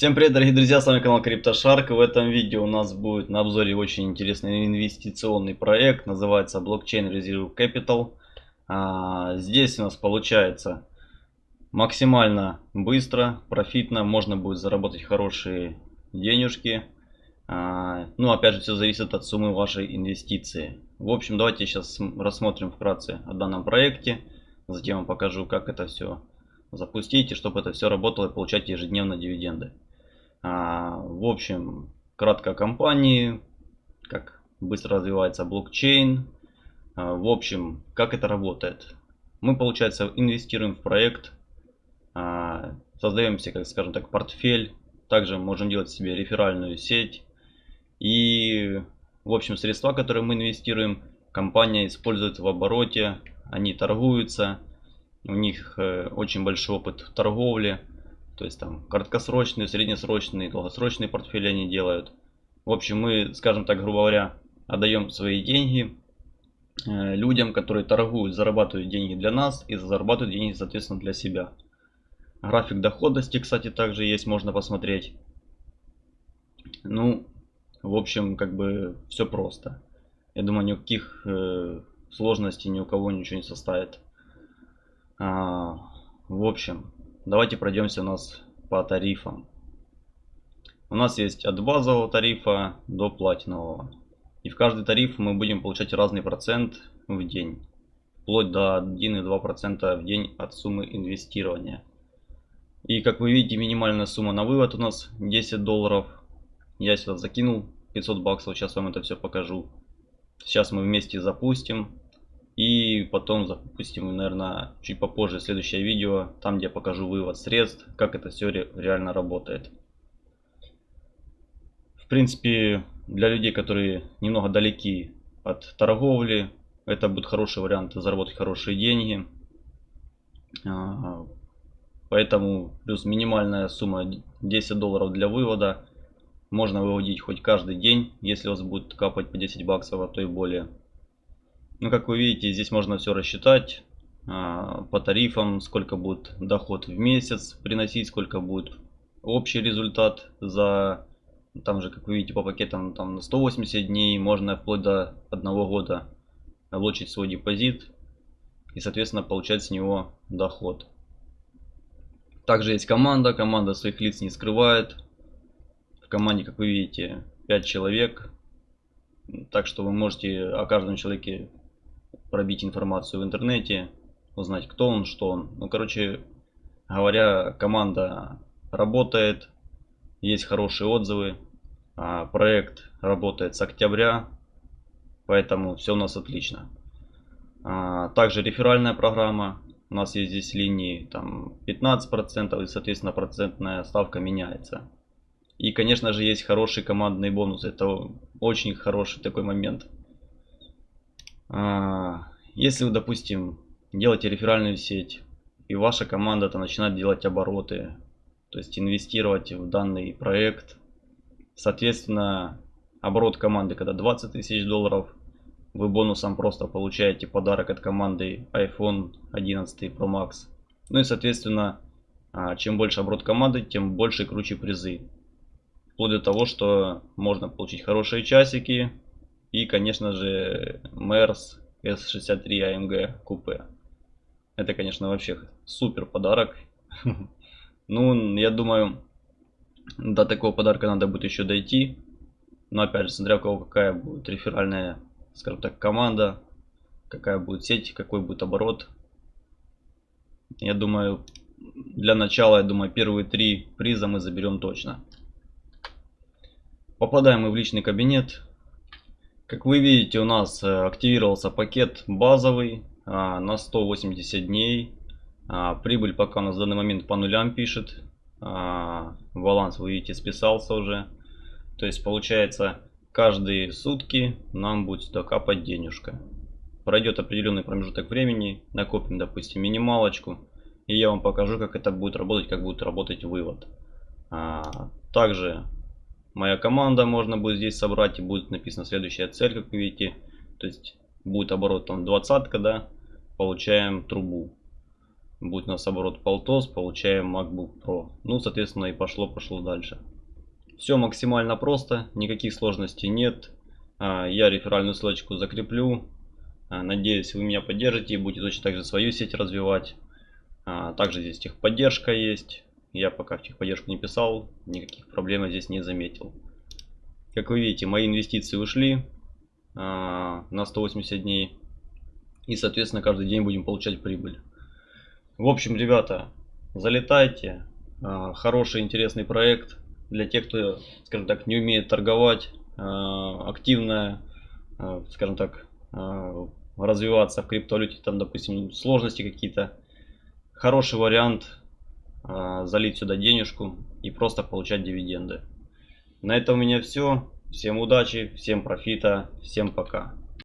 Всем привет, дорогие друзья, с вами канал CryptoShark. В этом видео у нас будет на обзоре очень интересный инвестиционный проект, называется Blockchain Reserve Capital. А, здесь у нас получается максимально быстро, профитно, можно будет заработать хорошие денежки. А, ну, опять же, все зависит от суммы вашей инвестиции. В общем, давайте сейчас рассмотрим вкратце о данном проекте. Затем вам покажу, как это все запустить, и чтобы это все работало и получать ежедневно дивиденды. А, в общем, кратко о компании, как быстро развивается блокчейн. А, в общем, как это работает. Мы, получается, инвестируем в проект, а, создаем себе, как скажем так, портфель. Также можем делать себе реферальную сеть. И, в общем, средства, которые мы инвестируем, компания использует в обороте. Они торгуются у них э, очень большой опыт в торговле. То есть там краткосрочные, среднесрочные, долгосрочные портфели они делают. В общем, мы, скажем так, грубо говоря, отдаем свои деньги э, людям, которые торгуют, зарабатывают деньги для нас и зарабатывают деньги, соответственно, для себя. График доходности, кстати, также есть, можно посмотреть. Ну, в общем, как бы все просто. Я думаю, никаких э, сложностей ни у кого ничего не составит. А, в общем, давайте пройдемся у нас по тарифам. У нас есть от базового тарифа до платинового. И в каждый тариф мы будем получать разный процент в день. Вплоть до 1,2% в день от суммы инвестирования. И как вы видите, минимальная сумма на вывод у нас 10 долларов. Я сюда закинул 500 баксов, сейчас вам это все покажу. Сейчас мы вместе запустим. И потом запустим, наверное, чуть попозже следующее видео, там где я покажу вывод средств, как это все ре реально работает. В принципе, для людей, которые немного далеки от торговли, это будет хороший вариант заработать хорошие деньги. А, поэтому плюс минимальная сумма 10 долларов для вывода. Можно выводить хоть каждый день, если у вас будет капать по 10 баксов, а то и более. Ну, как вы видите, здесь можно все рассчитать а, по тарифам, сколько будет доход в месяц приносить, сколько будет общий результат за, там же, как вы видите, по пакетам там на 180 дней, можно вплоть до одного года облочить свой депозит и, соответственно, получать с него доход. Также есть команда, команда своих лиц не скрывает. В команде, как вы видите, 5 человек. Так что вы можете о каждом человеке пробить информацию в интернете, узнать, кто он, что он. Ну, короче говоря, команда работает, есть хорошие отзывы. А проект работает с октября, поэтому все у нас отлично. А, также реферальная программа. У нас есть здесь линии там 15% и, соответственно, процентная ставка меняется. И, конечно же, есть хороший командный бонус. Это очень хороший такой момент. А, если вы, допустим, делаете реферальную сеть, и ваша команда то начинает делать обороты, то есть инвестировать в данный проект, соответственно, оборот команды, когда 20 тысяч долларов, вы бонусом просто получаете подарок от команды iPhone 11 Pro Max. Ну и, соответственно, а, чем больше оборот команды, тем больше и круче призы. Вплоть до того, что можно получить хорошие часики, и, конечно же, Мерс S63 AMG купе. Это, конечно, вообще супер подарок. Ну, я думаю, до такого подарка надо будет еще дойти. Но, опять же, смотря у кого какая будет реферальная, скажем так, команда, какая будет сеть, какой будет оборот. Я думаю, для начала, я думаю, первые три приза мы заберем точно. Попадаем мы в личный кабинет. Как вы видите, у нас э, активировался пакет базовый а, на 180 дней. А, прибыль пока на данный момент по нулям пишет. А, баланс, вы видите, списался уже. То есть получается, каждые сутки нам будет сюда капать денежка. Пройдет определенный промежуток времени, накопим, допустим, минималочку. И я вам покажу, как это будет работать, как будет работать вывод. Также моя команда можно будет здесь собрать и будет написана следующая цель, как вы видите. То есть будет оборот там 20, да, получаем трубу. Будет у нас оборот полтос, получаем MacBook Pro. Ну, соответственно, и пошло-пошло дальше. Все максимально просто, никаких сложностей нет. А, я реферальную ссылочку закреплю. А, надеюсь, вы меня поддержите и будете точно так же свою сеть развивать. А, также здесь техподдержка есть. Я пока в техподдержку не писал, никаких проблем здесь не заметил. Как вы видите, мои инвестиции ушли на 180 дней. И, соответственно, каждый день будем получать прибыль. В общем, ребята, залетайте. А, хороший, интересный проект для тех, кто, скажем так, не умеет торговать, а, активно, а, скажем так, развиваться в криптовалюте, там, допустим, сложности какие-то. Хороший вариант залить сюда денежку и просто получать дивиденды. На этом у меня все. Всем удачи, всем профита, всем пока.